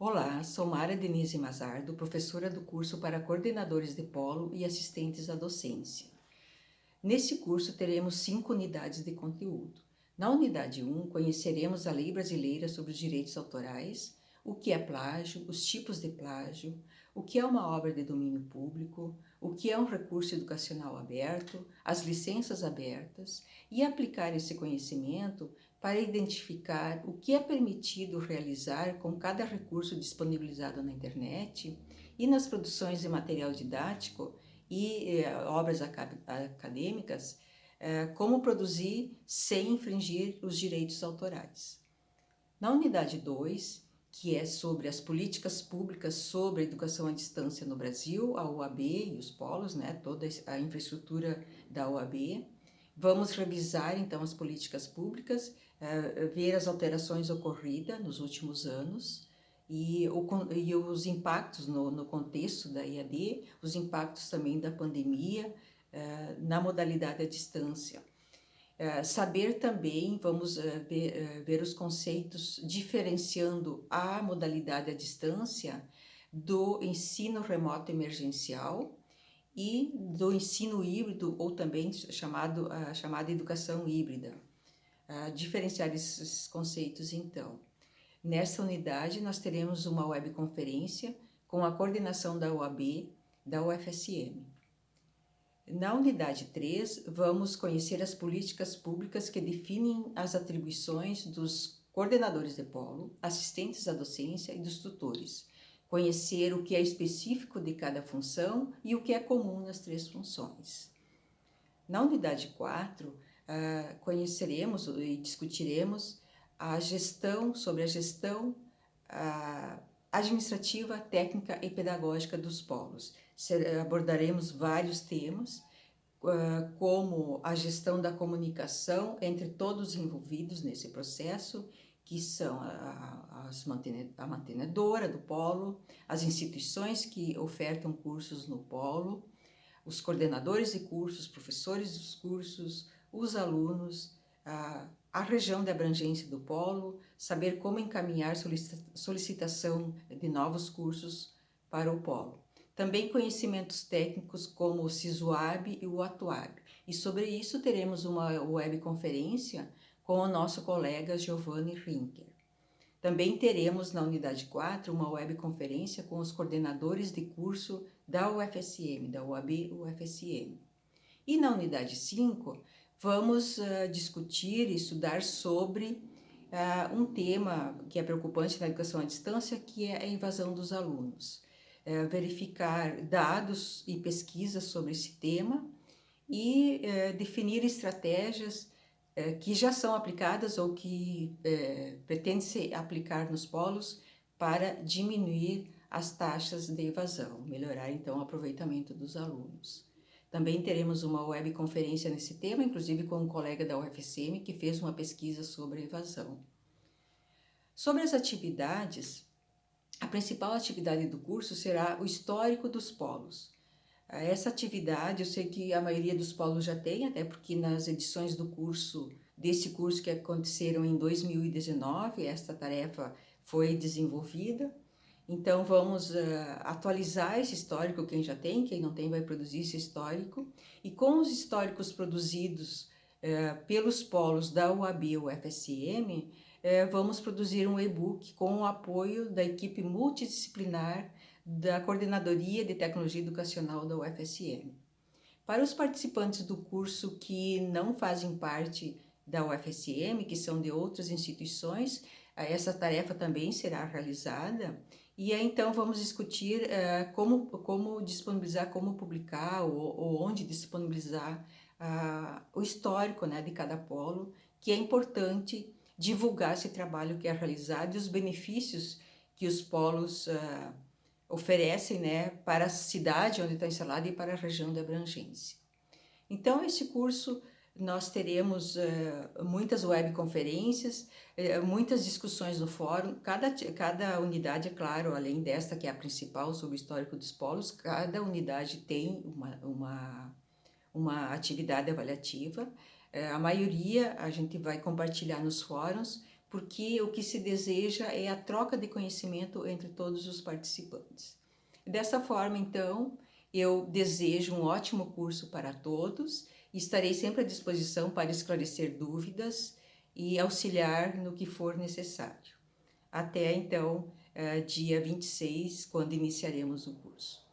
Olá, sou Mara Denise Mazardo, professora do curso para coordenadores de polo e assistentes à docência. Neste curso teremos cinco unidades de conteúdo. Na unidade 1, conheceremos a lei brasileira sobre os direitos autorais, o que é plágio, os tipos de plágio, o que é uma obra de domínio público, o que é um recurso educacional aberto, as licenças abertas e aplicar esse conhecimento para identificar o que é permitido realizar com cada recurso disponibilizado na internet e nas produções de material didático e eh, obras acadêmicas, eh, como produzir sem infringir os direitos autorais. Na unidade 2, que é sobre as políticas públicas sobre a educação à distância no Brasil, a OAB e os polos, né, toda a infraestrutura da OAB. Vamos revisar, então, as políticas públicas, uh, ver as alterações ocorridas nos últimos anos e, os impactos no, contexto da IAD, os impactos também da pandemia uh, na modalidade à distância. Eh, saber também, vamos ver, os conceitos diferenciando a modalidade à distância do ensino remoto emergencial e do ensino híbrido ou também chamado, chamada educação híbrida. diferenciar esses conceitos então. Nessa unidade nós teremos uma webconferência com a coordenação da UAB, da UFSM. Na unidade 3, vamos conhecer as políticas públicas que definem as atribuições dos coordenadores de polo, assistentes à docência e dos tutores. Conhecer o que é específico de cada função e o que é comum nas três funções. Na unidade 4, ah, conheceremos e discutiremos a gestão, sobre a gestão ah, administrativa, técnica e pedagógica dos polos. Abordaremos vários temas, ah, como a gestão da comunicação entre todos os envolvidos nesse processo, que são a, a mantenedora do polo, as instituições que ofertam cursos no polo, os coordenadores de cursos, professores dos cursos, os alunos, a, a região de abrangência do polo, saber como encaminhar solicitação de novos cursos para o polo. Também conhecimentos técnicos como o SISUAB e o ATUAB. E sobre isso teremos uma webconferência com o nosso colega Giovanni Rinker. Também teremos na unidade 4 uma webconferência com os coordenadores de curso da UFSM, da UAB UFSM. E na unidade 5, vamos uh, discutir e estudar sobre uh, um tema que é preocupante na educação à distância, que é a invasão dos alunos é, verificar dados e pesquisas sobre esse tema e definir estratégias é, que já são aplicadas ou que é, pretende se aplicar nos polos para diminuir as taxas de evasão, melhorar então o aproveitamento dos alunos. Também teremos uma webconferência nesse tema, inclusive com um colega da UFSM que fez uma pesquisa sobre evasão. Sobre as atividades, a principal atividade do curso será o histórico dos polos. Essa atividade, eu sei que a maioria dos polos já tem, até porque nas edições do curso, desse curso que aconteceram em 2019, esta tarefa foi desenvolvida. Então, vamos uh, atualizar esse histórico, quem já tem, quem não tem vai produzir esse histórico. E com os históricos produzidos uh, pelos polos da UAB, UFSM, é, vamos produzir um e-book com o apoio da equipe multidisciplinar da Coordenadoria de Tecnologia Educacional da UFSM. Para os participantes do curso que não fazem parte da UFSM, que são de outras instituições, essa tarefa também será realizada e aí, então vamos discutir uh, como, como disponibilizar, como publicar ou, ou onde disponibilizar uh, o histórico né, de cada polo, que é importante divulgar esse trabalho que é realizado e os benefícios que os polos uh, oferecem né, para a cidade onde está instalado e para a região de abrangência. Então, esse curso nós teremos uh, muitas webconferências, uh, muitas discussões no fórum, cada, cada unidade, é claro, além desta que é a principal sobre o histórico dos polos, cada unidade tem uma, uma, uma atividade avaliativa, é, a maioria a gente vai compartilhar nos fóruns porque o que se deseja é a troca de conhecimento entre todos os participantes. Dessa forma, então, eu desejo um ótimo curso para todos e estarei sempre à disposição para esclarecer dúvidas e auxiliar no que for necessário. Até então, eh, dia 26, quando iniciaremos o curso.